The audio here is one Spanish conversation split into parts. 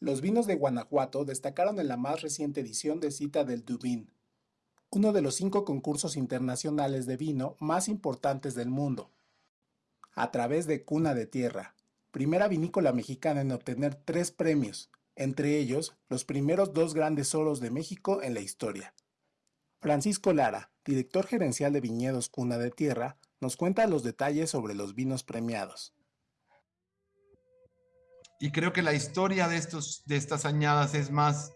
Los vinos de Guanajuato destacaron en la más reciente edición de Cita del Dubín, uno de los cinco concursos internacionales de vino más importantes del mundo. A través de Cuna de Tierra, primera vinícola mexicana en obtener tres premios, entre ellos los primeros dos grandes oros de México en la historia. Francisco Lara, director gerencial de Viñedos Cuna de Tierra, nos cuenta los detalles sobre los vinos premiados. Y creo que la historia de, estos, de estas añadas es más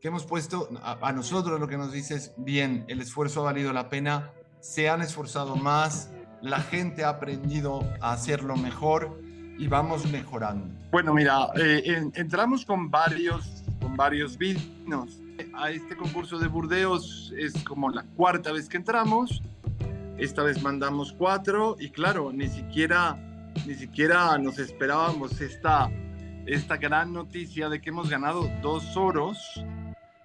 que hemos puesto, a, nosotros lo que nos dice es, bien, el esfuerzo ha valido la pena, se han esforzado más, la gente ha aprendido a hacerlo mejor y vamos mejorando. Bueno, mira, eh, entramos con varios, con varios vinos. A este concurso de Burdeos es como la cuarta vez que entramos. Esta vez mandamos cuatro y claro, ni siquiera, ni siquiera nos esperábamos esta, esta gran noticia de que hemos ganado dos oros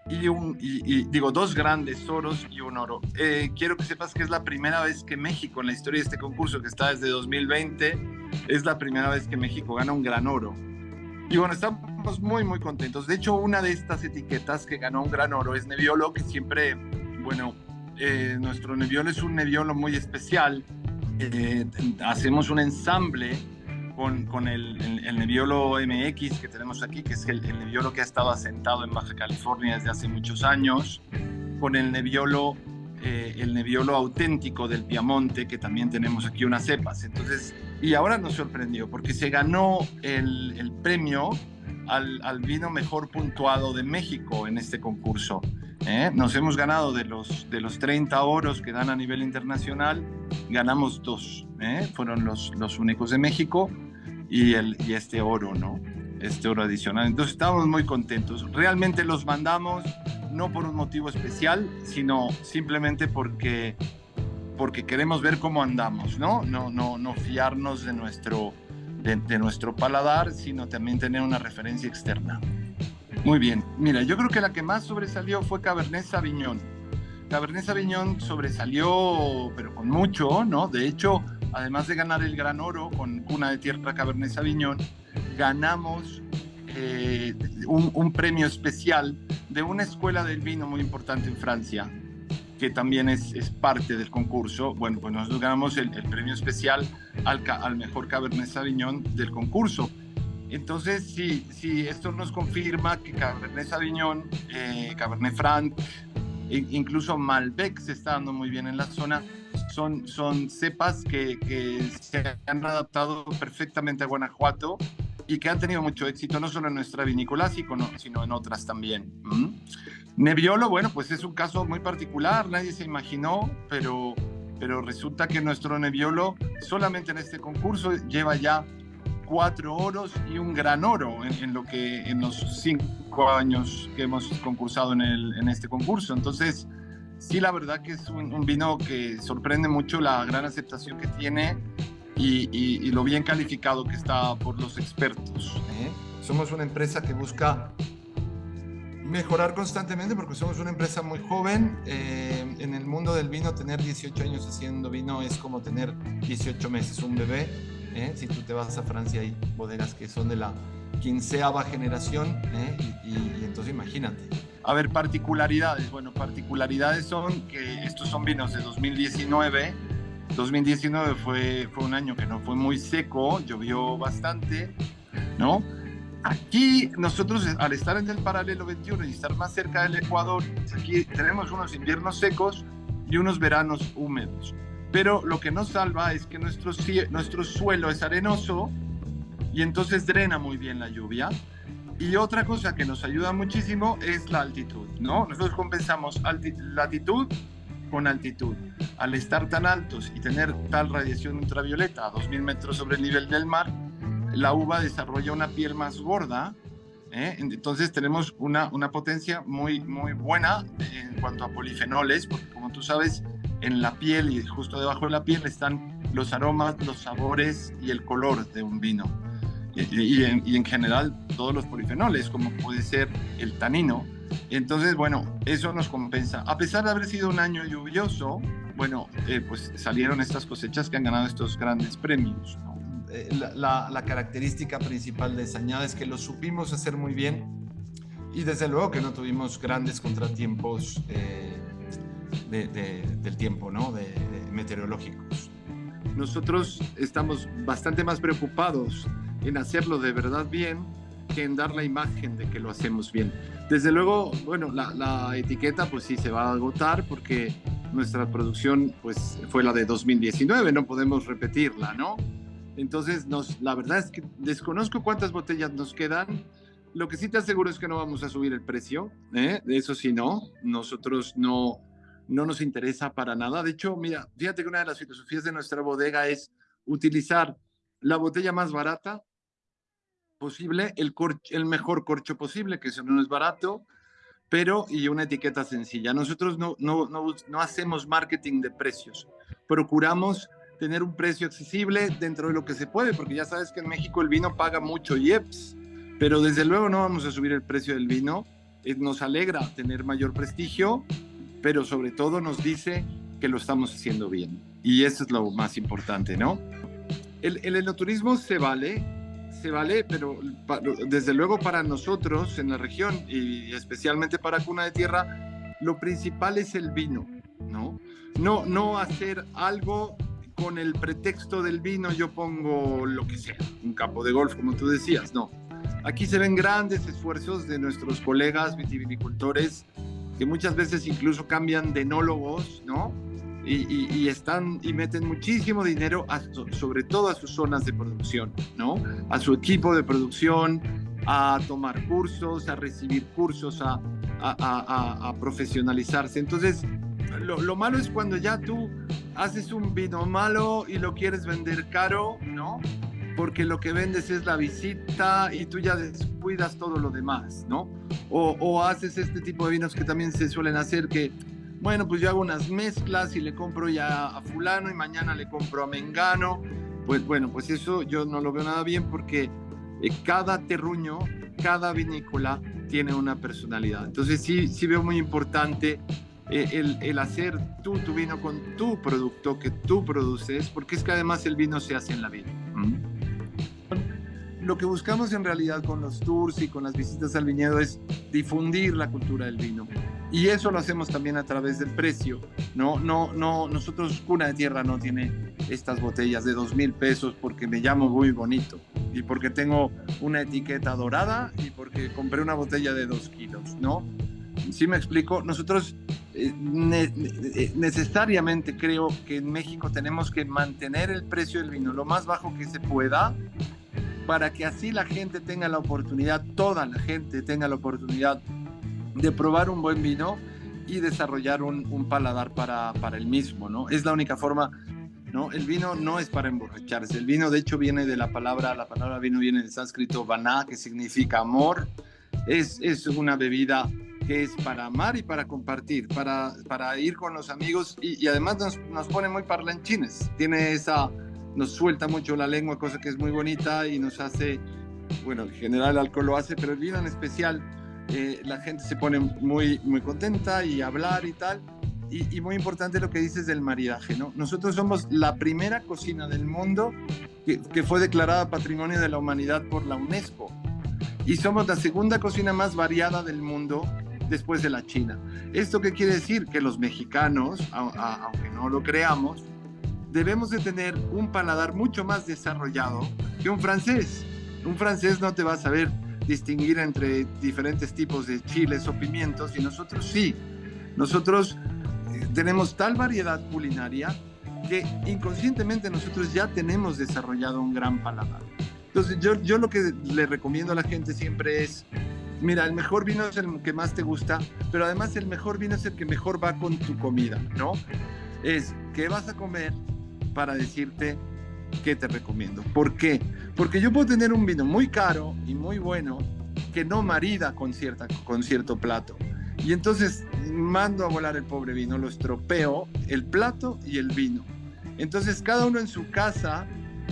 y, un, y, digo, dos grandes oros y un oro. Eh, quiero que sepas que es la primera vez que México, en la historia de este concurso que está desde 2020, es la primera vez que México gana un gran oro. Y bueno, estamos muy, muy contentos. De hecho, una de estas etiquetas que ganó un gran oro es Nebbiolo, que siempre, bueno, eh, nuestro Nebbiolo es un Nebbiolo muy especial. Eh, hacemos un ensamble con, el, el, Nebbiolo MX que tenemos aquí, que es el, el, Nebbiolo que ha estado asentado en Baja California desde hace muchos años, con el Nebbiolo, eh, el Nebbiolo auténtico del Piamonte, que también tenemos aquí unas cepas. Entonces, y ahora nos sorprendió porque se ganó el, el premio al, al, vino mejor puntuado de México en este concurso. ¿eh? Nos hemos ganado de los, de los 30 oros que dan a nivel internacional, ganamos dos, ¿eh? fueron los, los únicos de México y, el, y este oro, ¿no? Este oro adicional. Entonces estamos muy contentos. Realmente los mandamos no por un motivo especial, sino simplemente porque, porque queremos ver cómo andamos, ¿no? No, no, no fiarnos de nuestro, de, de nuestro paladar, sino también tener una referencia externa. Muy bien. Mira, yo creo que la que más sobresalió fue Cabernet Sauvignon. Cabernet Sauvignon sobresalió, pero con mucho, ¿no? De hecho, además de ganar el gran oro con Cuna de Tierra Cabernet Sauvignon, ganamos eh, un, premio especial de una escuela del vino muy importante en Francia, que también es, parte del concurso. Bueno, pues nosotros ganamos el, premio especial al, al, mejor Cabernet Sauvignon del concurso. Entonces, sí, sí, esto nos confirma que Cabernet Sauvignon, eh, Cabernet Franc, e incluso Malbec se está dando muy bien en la zona son, son cepas que, que, se han adaptado perfectamente a Guanajuato y que han tenido mucho éxito, no solo en nuestra vinícola, sino en otras también. ¿Mm? Nebbiolo, bueno, pues es un caso muy particular, nadie se imaginó, pero, pero resulta que nuestro Nebbiolo solamente en este concurso lleva ya cuatro oros y un gran oro en, lo que en los cinco años que hemos concursado en, el, en este concurso. Entonces, sí, la verdad que es un, vino que sorprende mucho la gran aceptación que tiene y, lo bien calificado que está por los expertos. ¿eh? Somos una empresa que busca mejorar constantemente porque somos una empresa muy joven. Eh, en el mundo del vino, tener 18 años haciendo vino es como tener 18 meses, un bebé. ¿eh? Si tú te vas a Francia, hay bodegas que son de la quinceava generación y entonces imagínate. A ver, particularidades. Bueno, particularidades son que estos son vinos de 2019. 2019 fue, fue un año que no fue muy seco, llovió bastante, ¿no? Aquí nosotros al estar en el paralelo 21 y estar más cerca del Ecuador, aquí tenemos unos inviernos secos y unos veranos húmedos. Pero lo que nos salva es que nuestro, nuestro suelo es arenoso y entonces drena muy bien la lluvia y otra cosa que nos ayuda muchísimo es la altitud, ¿no? Nosotros compensamos latitud con altitud. Al estar tan altos y tener tal radiación ultravioleta a 2.000 metros sobre el nivel del mar, la uva desarrolla una piel más gorda, ¿eh? entonces tenemos una, una potencia muy, muy buena en cuanto a polifenoles, porque como tú sabes, en la piel y justo debajo de la piel están los aromas, los sabores y el color de un vino y, en, general todos los polifenoles, como puede ser el tanino. Entonces, bueno, eso nos compensa. A pesar de haber sido un año lluvioso, bueno, eh, pues salieron estas cosechas que han ganado estos grandes premios. Eh, la, la, característica principal de Sañada es que lo supimos hacer muy bien y desde luego que no tuvimos grandes contratiempos eh, del tiempo, ¿no? De, meteorológicos. Nosotros estamos bastante más preocupados en hacerlo de verdad bien que en dar la imagen de que lo hacemos bien. Desde luego, bueno, la, la etiqueta pues sí se va a agotar porque nuestra producción pues fue la de 2019, no podemos repetirla, ¿no? Entonces, nos, la verdad es que desconozco cuántas botellas nos quedan. Lo que sí te aseguro es que no vamos a subir el precio, ¿eh? eso sí no, nosotros no, no nos interesa para nada. De hecho, mira, fíjate que una de las filosofías de nuestra bodega es utilizar la botella más barata posible, el, mejor corcho posible, que eso no es barato, pero y una etiqueta sencilla. Nosotros no, no, no, no hacemos marketing de precios, procuramos tener un precio accesible dentro de lo que se puede, porque ya sabes que en México el vino paga mucho IEPS, pero desde luego no vamos a subir el precio del vino. Eh, nos alegra tener mayor prestigio, pero sobre todo nos dice que lo estamos haciendo bien. Y eso es lo más importante, ¿no? El, el enoturismo se vale, se vale, pero desde luego para nosotros en la región y especialmente para Cuna de Tierra, lo principal es el vino, ¿no? No, no hacer algo con el pretexto del vino yo pongo lo que sea, un campo de golf, como tú decías, no. Aquí se ven grandes esfuerzos de nuestros colegas vitivinicultores que muchas veces incluso cambian de enólogos, ¿no? Y, están y meten muchísimo dinero, sobre todo a sus zonas de producción, ¿no? A su equipo de producción, a tomar cursos, a recibir cursos, a, a, a profesionalizarse. Entonces, lo, lo, malo es cuando ya tú haces un vino malo y lo quieres vender caro, ¿no? Porque lo que vendes es la visita y tú ya descuidas todo lo demás, ¿no? O, o haces este tipo de vinos que también se suelen hacer que, bueno, pues yo hago unas mezclas y le compro ya a fulano y mañana le compro a mengano. Pues bueno, pues eso yo no lo veo nada bien porque eh, cada terruño, cada vinícola tiene una personalidad. Entonces sí, sí veo muy importante eh, el, hacer tú tu vino con tu producto que tú produces, porque es que además el vino se hace en la vida. Lo que buscamos en realidad con los tours y con las visitas al viñedo es difundir la cultura del vino. Y eso lo hacemos también a través del precio. No, no, no, nosotros Cuna de Tierra no tiene estas botellas de dos mil pesos porque me llamo muy bonito y porque tengo una etiqueta dorada y porque compré una botella de dos kilos, ¿no? ¿Sí me explico? Nosotros eh, eh, necesariamente creo que en México tenemos que mantener el precio del vino lo más bajo que se pueda para que así la gente tenga la oportunidad, toda la gente tenga la oportunidad de probar un buen vino y desarrollar un, paladar para, para, el mismo, ¿no? Es la única forma, ¿no? El vino no es para emborracharse, el vino de hecho viene de la palabra, la palabra vino viene del sánscrito vaná, que significa amor, es, es una bebida que es para amar y para compartir, para, para ir con los amigos y, además nos, nos, pone muy parlanchines. Tiene esa, nos suelta mucho la lengua, cosa que es muy bonita y nos hace, bueno, en general el alcohol lo hace, pero el vino en especial, eh, la gente se pone muy, muy contenta y hablar y tal. Y, muy importante lo que dices del maridaje, ¿no? Nosotros somos la primera cocina del mundo que, que fue declarada Patrimonio de la Humanidad por la UNESCO. Y somos la segunda cocina más variada del mundo después de la China. ¿Esto qué quiere decir? Que los mexicanos, aunque no lo creamos, debemos de tener un paladar mucho más desarrollado que un francés. Un francés no te va a saber distinguir entre diferentes tipos de chiles o pimientos y nosotros sí. Nosotros eh, tenemos tal variedad culinaria que inconscientemente nosotros ya tenemos desarrollado un gran paladar. Entonces yo, yo lo que le recomiendo a la gente siempre es mira, el mejor vino es el que más te gusta, pero además el mejor vino es el que mejor va con tu comida, ¿no? Es qué vas a comer para decirte qué te recomiendo. ¿Por qué? Porque yo puedo tener un vino muy caro y muy bueno que no marida con, cierta, con cierto plato. Y entonces mando a volar el pobre vino, lo estropeo, el plato y el vino. Entonces cada uno en su casa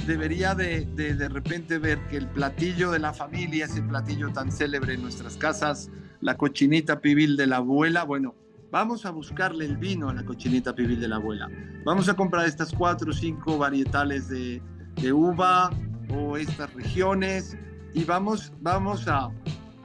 debería de, de, repente ver que el platillo de la familia, ese platillo tan célebre en nuestras casas, la cochinita pibil de la abuela, bueno, vamos a buscarle el vino a la cochinita pibil de la abuela. Vamos a comprar estas cuatro o cinco varietales de, uva o estas regiones y vamos, vamos a,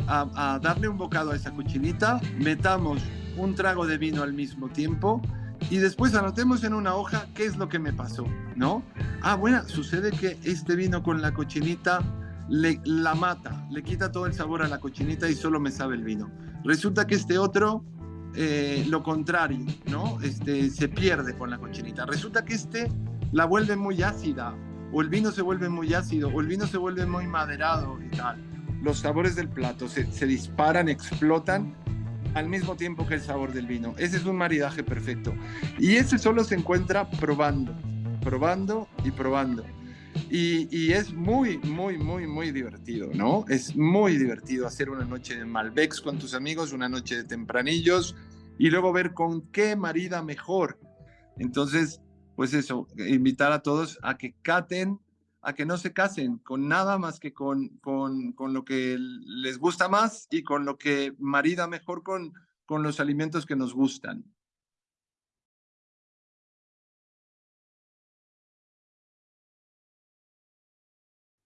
a, a darle un bocado a esa cochinita, metamos un trago de vino al mismo tiempo y después anotemos en una hoja qué es lo que me pasó, ¿no? Ah, bueno, sucede que este vino con la cochinita le, la mata, le quita todo el sabor a la cochinita y solo me sabe el vino. Resulta que este otro, eh, lo contrario, ¿no? Este, se pierde con la cochinita. Resulta que este la vuelve muy ácida, o el vino se vuelve muy ácido, o el vino se vuelve muy maderado y tal. Los sabores del plato se, se disparan, explotan al mismo tiempo que el sabor del vino. Ese es un maridaje perfecto. Y ese solo se encuentra probando, probando y probando. Y, es muy, muy, muy, muy divertido, ¿no? Es muy divertido hacer una noche de Malbecs con tus amigos, una noche de tempranillos y luego ver con qué marida mejor. Entonces, pues eso, invitar a todos a que caten, a que no se casen con nada más que con, con, con lo que les gusta más y con lo que marida mejor con, con los alimentos que nos gustan.